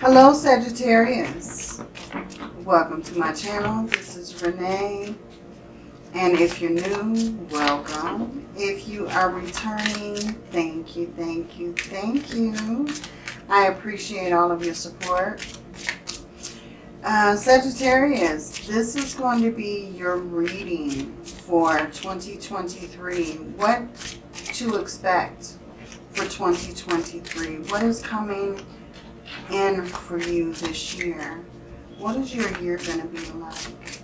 Hello Sagittarius. Welcome to my channel. This is Renee. And if you're new, welcome. If you are returning, thank you, thank you, thank you. I appreciate all of your support. Uh, Sagittarius, this is going to be your reading for 2023. What to expect for 2023? What is coming in for you this year? What is your year going to be like?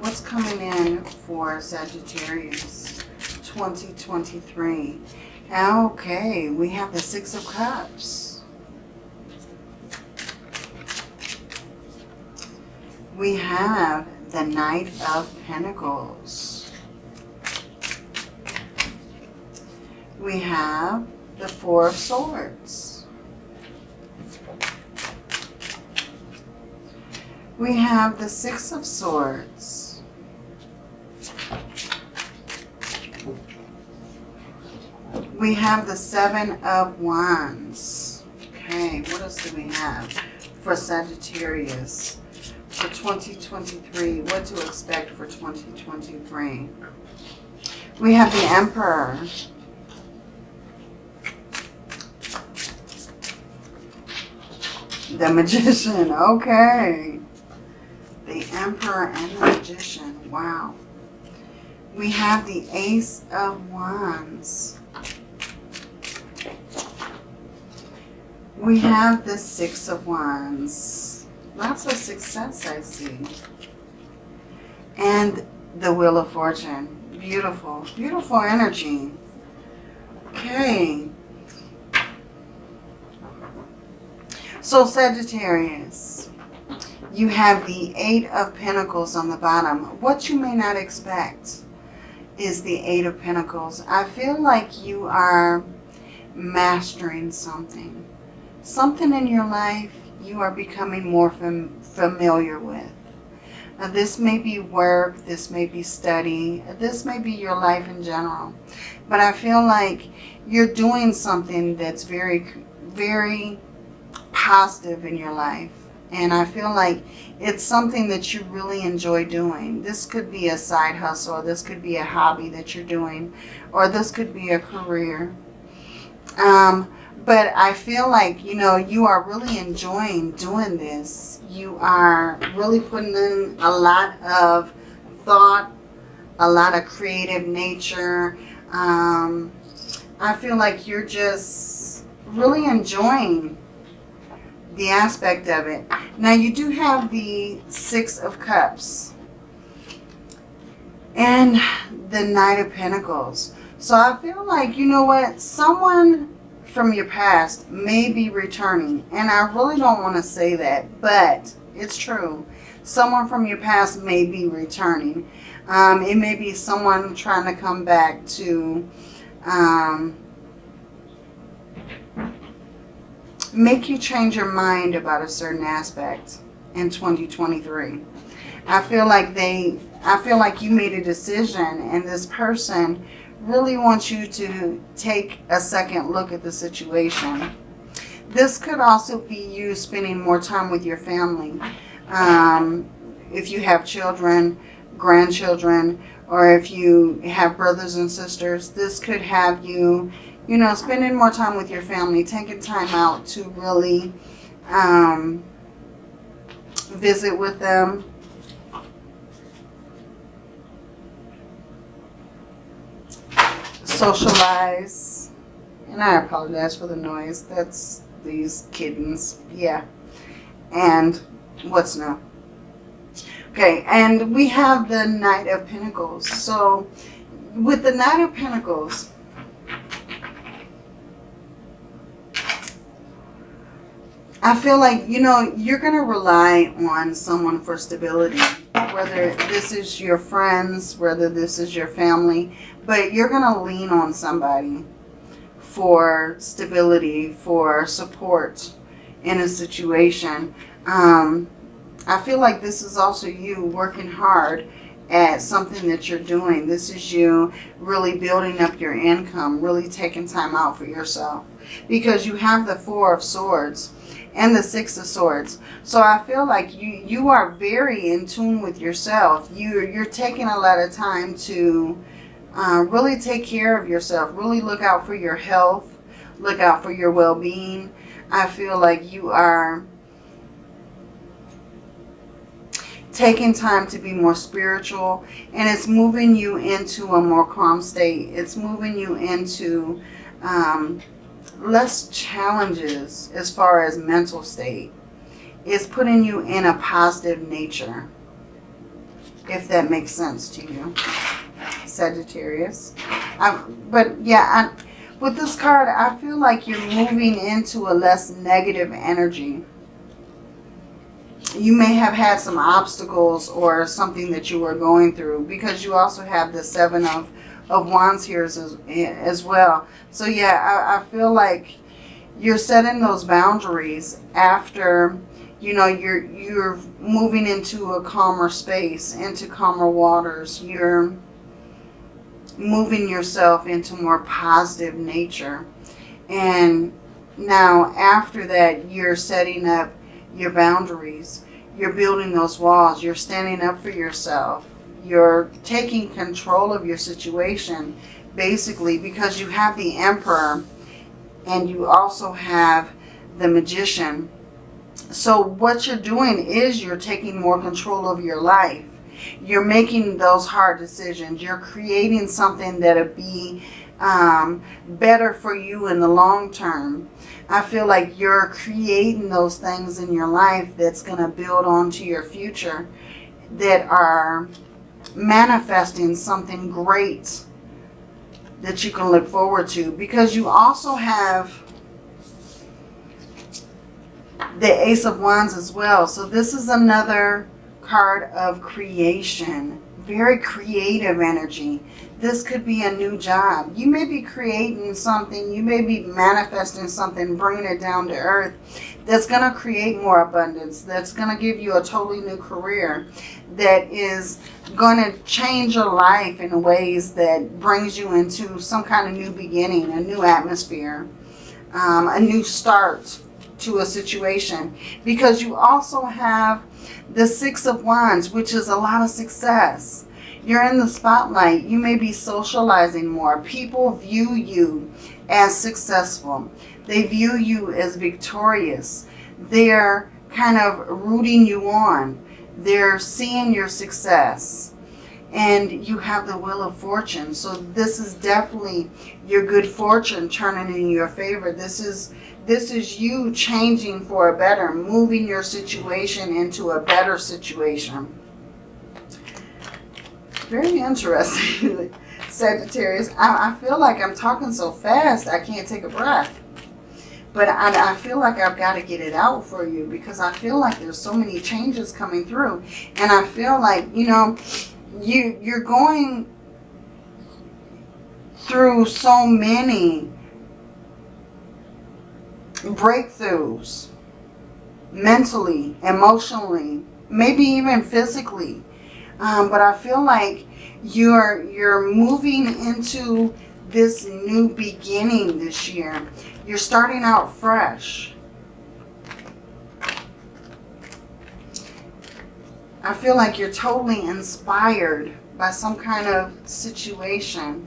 What's coming in for Sagittarius 2023? Okay, we have the Six of Cups. We have the Knight of Pentacles. We have the Four of Swords. We have the Six of Swords. We have the Seven of Wands. Okay, what else do we have for Sagittarius for 2023? What to expect for 2023? We have the Emperor. The Magician, okay. The Emperor and the Magician, wow. We have the Ace of Wands. We have the Six of Wands. Lots of success I see. And the Wheel of Fortune. Beautiful, beautiful energy. Okay. So Sagittarius, you have the Eight of Pentacles on the bottom. What you may not expect is the Eight of Pentacles. I feel like you are mastering something. Something in your life you are becoming more fam familiar with. Now, this may be work, this may be study, this may be your life in general. But I feel like you're doing something that's very, very positive in your life. And I feel like it's something that you really enjoy doing. This could be a side hustle. This could be a hobby that you're doing. Or this could be a career. Um, but I feel like, you know, you are really enjoying doing this. You are really putting in a lot of thought, a lot of creative nature. Um, I feel like you're just really enjoying the aspect of it. Now you do have the Six of Cups and the Knight of Pentacles. So I feel like, you know what, someone from your past may be returning. And I really don't want to say that, but it's true. Someone from your past may be returning. Um, it may be someone trying to come back to um, make you change your mind about a certain aspect in 2023. I feel like they, I feel like you made a decision and this person really wants you to take a second look at the situation. This could also be you spending more time with your family. Um, if you have children, grandchildren, or if you have brothers and sisters, this could have you you know, spending more time with your family, taking time out to really um, visit with them. Socialize. And I apologize for the noise. That's these kittens. Yeah. And what's new? Okay, and we have the Knight of Pentacles. So with the Knight of Pentacles, I feel like, you know, you're going to rely on someone for stability, whether this is your friends, whether this is your family, but you're going to lean on somebody for stability, for support in a situation. Um, I feel like this is also you working hard at something that you're doing. This is you really building up your income, really taking time out for yourself. Because you have the Four of Swords and the Six of Swords. So I feel like you you are very in tune with yourself. You you're taking a lot of time to uh, really take care of yourself. Really look out for your health. Look out for your well-being. I feel like you are taking time to be more spiritual and it's moving you into a more calm state. It's moving you into um, less challenges as far as mental state. It's putting you in a positive nature, if that makes sense to you, Sagittarius. I, but yeah, I, with this card, I feel like you're moving into a less negative energy. You may have had some obstacles or something that you were going through because you also have the Seven of of Wands here as, as well. So yeah, I, I feel like you're setting those boundaries after, you know, you're, you're moving into a calmer space, into calmer waters. You're moving yourself into more positive nature. And now after that, you're setting up your boundaries. You're building those walls. You're standing up for yourself you're taking control of your situation basically because you have the emperor and you also have the magician. So what you're doing is you're taking more control of your life. You're making those hard decisions. You're creating something that'll be um, better for you in the long term. I feel like you're creating those things in your life that's going to build onto your future that are manifesting something great that you can look forward to because you also have the Ace of Wands as well. So this is another card of creation. Very creative energy. This could be a new job. You may be creating something. You may be manifesting something, bringing it down to earth that's going to create more abundance, that's going to give you a totally new career, that is going to change your life in ways that brings you into some kind of new beginning, a new atmosphere, um, a new start to a situation. Because you also have the Six of Wands, which is a lot of success. You're in the spotlight. You may be socializing more. People view you as successful. They view you as victorious. They're kind of rooting you on. They're seeing your success. And you have the Wheel of Fortune. So this is definitely your good fortune turning in your favor. This is this is you changing for a better, moving your situation into a better situation. Very interesting, Sagittarius. I, I feel like I'm talking so fast I can't take a breath. But I, I feel like I've got to get it out for you because I feel like there's so many changes coming through. And I feel like, you know, you, you're going through so many breakthroughs mentally, emotionally, maybe even physically. Um, but I feel like you're you're moving into this new beginning this year. You're starting out fresh. I feel like you're totally inspired by some kind of situation.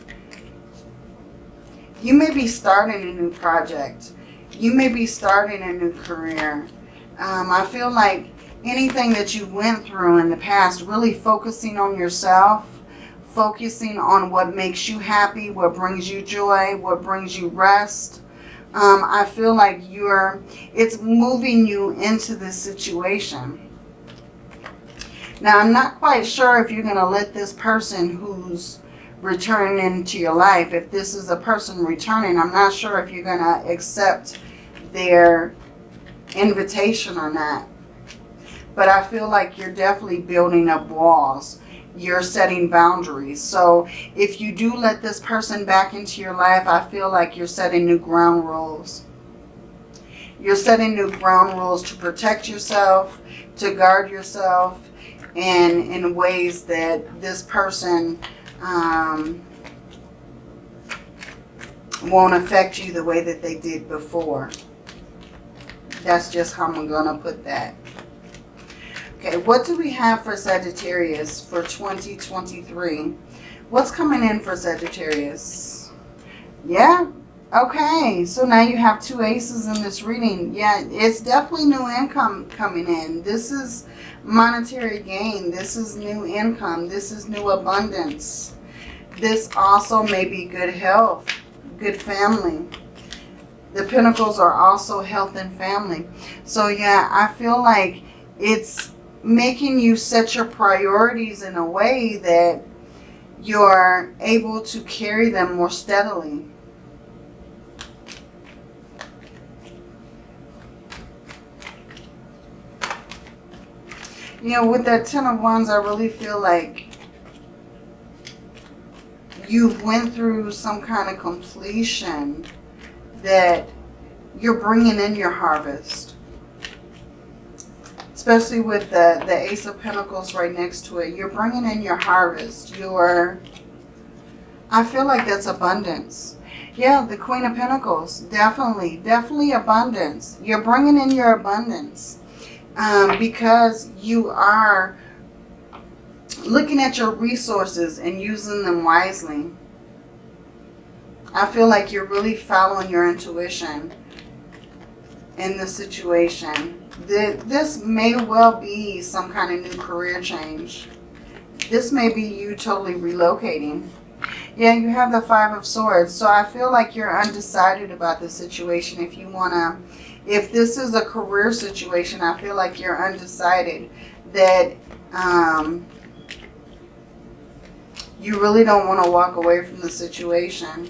You may be starting a new project. You may be starting a new career. Um, I feel like anything that you went through in the past, really focusing on yourself, focusing on what makes you happy, what brings you joy, what brings you rest, um, I feel like you're, it's moving you into this situation. Now, I'm not quite sure if you're going to let this person who's returning into your life, if this is a person returning, I'm not sure if you're going to accept their invitation or not. But I feel like you're definitely building up walls you're setting boundaries. So if you do let this person back into your life, I feel like you're setting new ground rules. You're setting new ground rules to protect yourself, to guard yourself, and in ways that this person um, won't affect you the way that they did before. That's just how I'm going to put that. Okay, what do we have for Sagittarius for 2023? What's coming in for Sagittarius? Yeah, okay. So now you have two aces in this reading. Yeah, it's definitely new income coming in. This is monetary gain. This is new income. This is new abundance. This also may be good health, good family. The Pentacles are also health and family. So yeah, I feel like it's making you set your priorities in a way that you're able to carry them more steadily. You know, with that Ten of Wands, I really feel like you've went through some kind of completion that you're bringing in your harvest. Especially with the, the Ace of Pentacles right next to it. You're bringing in your harvest. Your, I feel like that's abundance. Yeah, the Queen of Pentacles. Definitely, definitely abundance. You're bringing in your abundance. Um, because you are looking at your resources and using them wisely. I feel like you're really following your intuition in this situation. This may well be some kind of new career change. This may be you totally relocating. Yeah, you have the Five of Swords. So I feel like you're undecided about the situation. If you want to, if this is a career situation, I feel like you're undecided that um, you really don't want to walk away from the situation.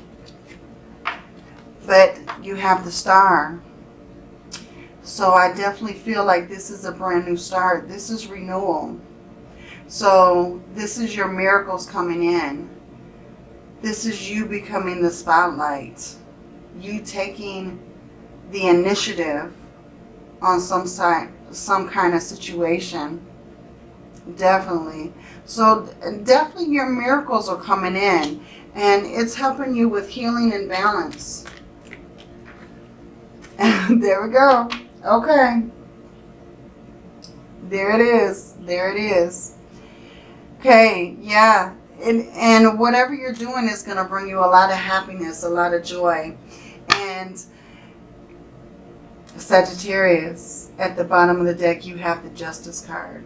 But you have the star. So I definitely feel like this is a brand new start. This is renewal. So this is your miracles coming in. This is you becoming the spotlight. You taking the initiative on some side, some kind of situation. Definitely. So definitely your miracles are coming in and it's helping you with healing and balance. there we go. Okay. There it is. There it is. Okay, yeah. And, and whatever you're doing is going to bring you a lot of happiness, a lot of joy. And Sagittarius, at the bottom of the deck, you have the Justice card.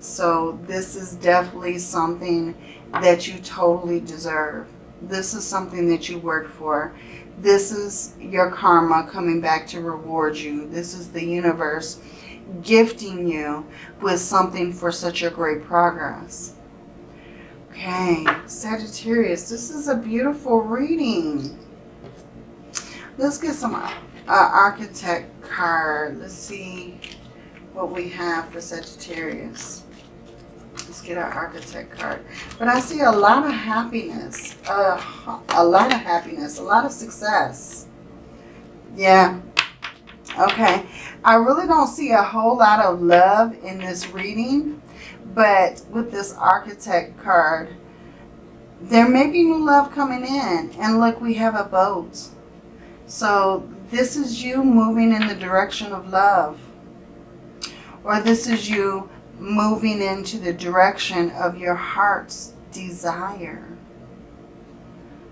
So this is definitely something that you totally deserve. This is something that you worked for. This is your karma coming back to reward you. This is the universe gifting you with something for such a great progress. Okay, Sagittarius, this is a beautiful reading. Let's get some uh, architect card. Let's see what we have for Sagittarius. Let's get our architect card. But I see a lot of happiness. Uh, a lot of happiness. A lot of success. Yeah. Okay. I really don't see a whole lot of love in this reading. But with this architect card, there may be new love coming in. And look, we have a boat. So this is you moving in the direction of love. Or this is you moving into the direction of your heart's desire.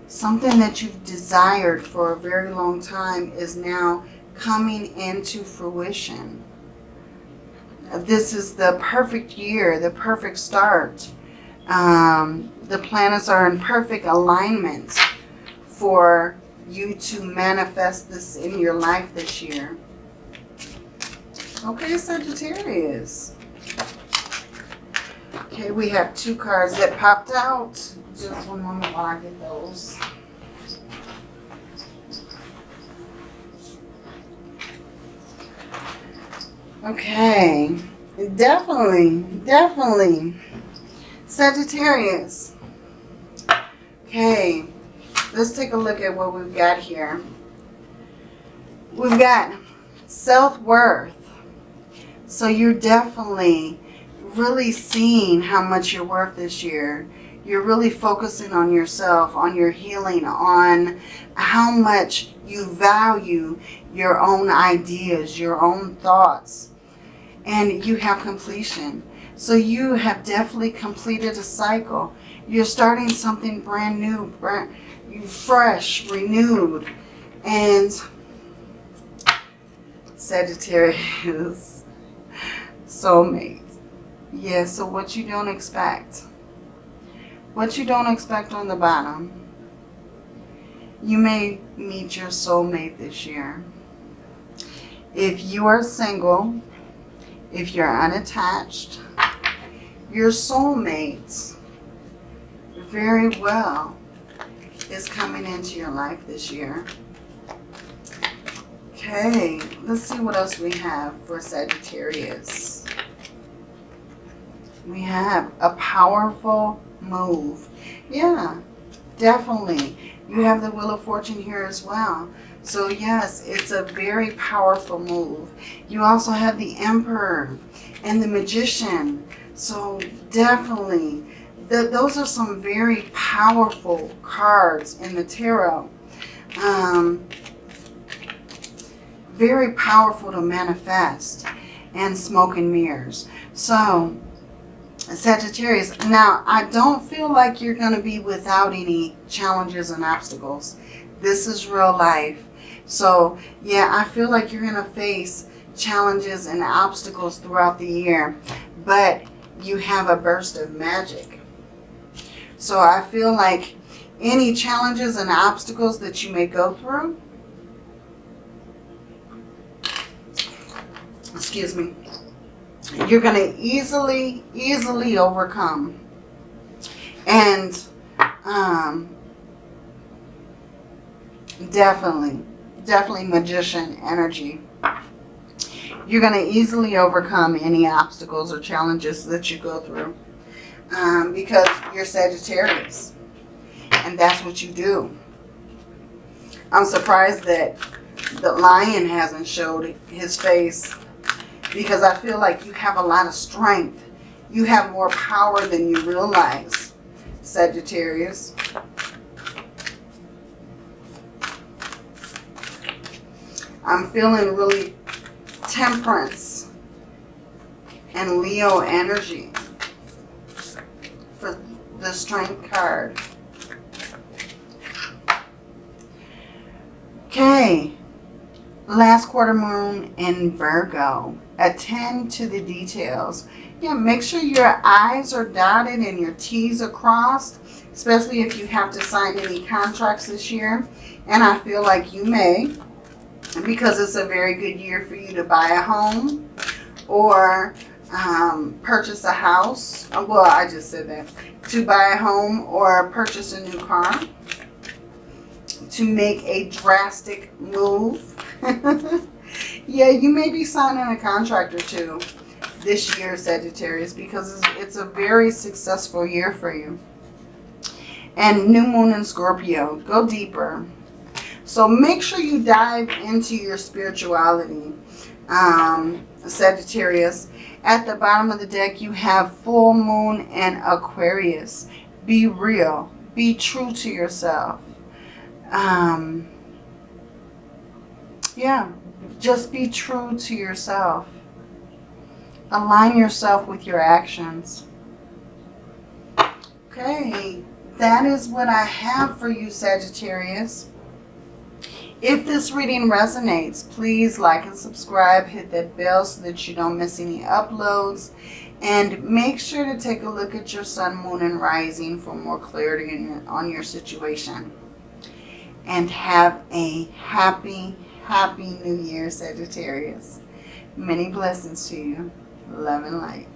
Something that you've desired for a very long time is now coming into fruition. This is the perfect year, the perfect start. Um, the planets are in perfect alignment for you to manifest this in your life this year. Okay, Sagittarius. Okay, we have two cards that popped out. Just one moment while I get those. Okay, definitely, definitely. Sagittarius. Okay, let's take a look at what we've got here. We've got self-worth. So you're definitely really seeing how much you're worth this year. You're really focusing on yourself, on your healing, on how much You value your own ideas, your own thoughts, and you have completion. So you have definitely completed a cycle. You're starting something brand new, brand, fresh, renewed, and Sagittarius, soulmate. Yeah, so what you don't expect. What you don't expect on the bottom. You may meet your soulmate this year. If you are single, if you're unattached, your soulmate very well is coming into your life this year. Okay, let's see what else we have for Sagittarius. We have a powerful move. Yeah, definitely. You have the Wheel of Fortune here as well. So yes, it's a very powerful move. You also have the Emperor and the Magician. So definitely, the, those are some very powerful cards in the tarot. Um, very powerful to manifest and smoke and mirrors. So Sagittarius, now I don't feel like you're going to be without any challenges and obstacles. This is real life. So yeah, I feel like you're going to face challenges and obstacles throughout the year, but you have a burst of magic. So I feel like any challenges and obstacles that you may go through, excuse me, you're going to easily, easily overcome. And um, definitely, definitely magician energy. You're going to easily overcome any obstacles or challenges that you go through um, because you're Sagittarius. And that's what you do. I'm surprised that the lion hasn't showed his face because I feel like you have a lot of strength. You have more power than you realize, Sagittarius. I'm feeling really temperance and Leo energy for the strength card. Okay, last quarter moon in Virgo attend to the details. Yeah, make sure your I's are dotted and your T's are crossed, especially if you have to sign any contracts this year. And I feel like you may, because it's a very good year for you to buy a home or um, purchase a house. Well, I just said that. To buy a home or purchase a new car. To make a drastic move. Yeah, you may be signing a contract or two this year, Sagittarius, because it's a very successful year for you. And new moon in Scorpio, go deeper. So make sure you dive into your spirituality, um, Sagittarius. At the bottom of the deck, you have full moon and Aquarius. Be real. Be true to yourself. Um, yeah, just be true to yourself. Align yourself with your actions. Okay, that is what I have for you, Sagittarius. If this reading resonates, please like and subscribe. Hit that bell so that you don't miss any uploads. And make sure to take a look at your sun, moon, and rising for more clarity on your situation. And have a happy, Happy New Year, Sagittarius. Many blessings to you. Love and light.